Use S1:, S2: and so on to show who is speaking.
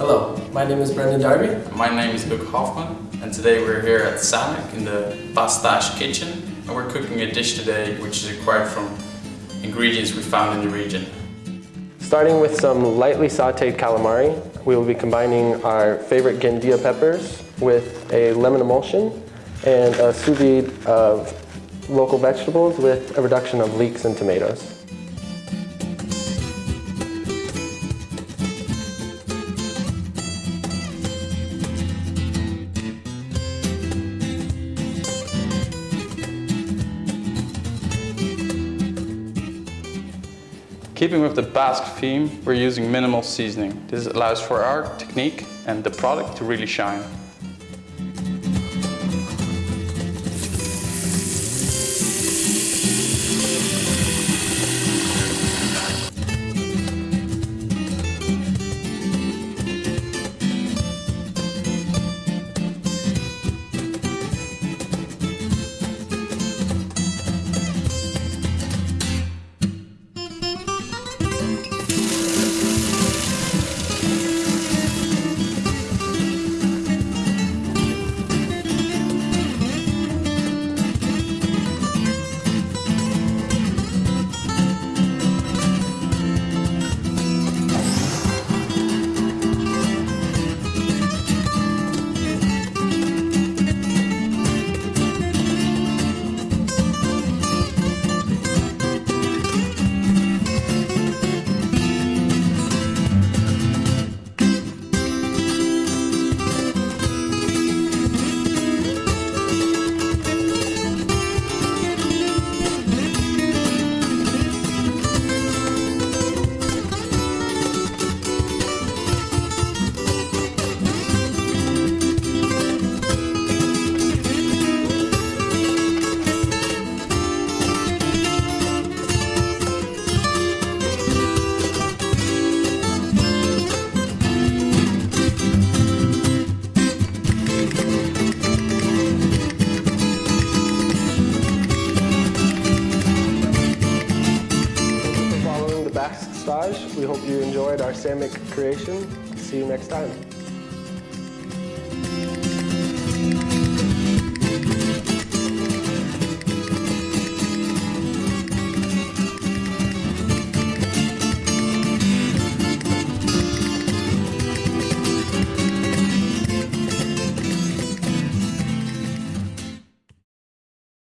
S1: Hello, my name is Brendan Darby.
S2: My name is Luke Hoffman and today we're here at Samek in the Pastache kitchen and we're cooking a dish today which is acquired from ingredients we found in the region.
S1: Starting with some lightly sauteed calamari, we will be combining our favorite Gandia peppers with a lemon emulsion and a sous vide of local vegetables with a reduction of leeks and tomatoes.
S2: Keeping with the Basque theme, we're using minimal seasoning. This allows for our technique and the product to really shine. Basque Stage. We hope you enjoyed our Samek creation. See you next time.